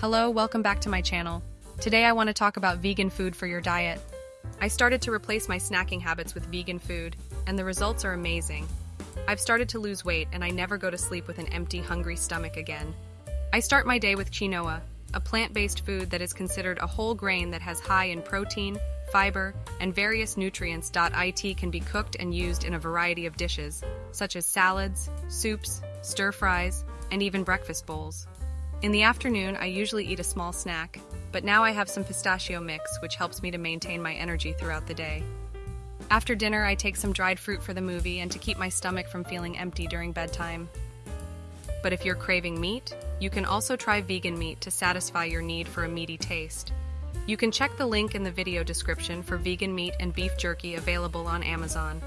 Hello, welcome back to my channel. Today I want to talk about vegan food for your diet. I started to replace my snacking habits with vegan food, and the results are amazing. I've started to lose weight, and I never go to sleep with an empty, hungry stomach again. I start my day with quinoa, a plant-based food that is considered a whole grain that has high in protein, fiber, and various nutrients. It can be cooked and used in a variety of dishes, such as salads, soups, stir fries, and even breakfast bowls. In the afternoon, I usually eat a small snack, but now I have some pistachio mix, which helps me to maintain my energy throughout the day. After dinner, I take some dried fruit for the movie and to keep my stomach from feeling empty during bedtime. But if you're craving meat, you can also try vegan meat to satisfy your need for a meaty taste. You can check the link in the video description for vegan meat and beef jerky available on Amazon.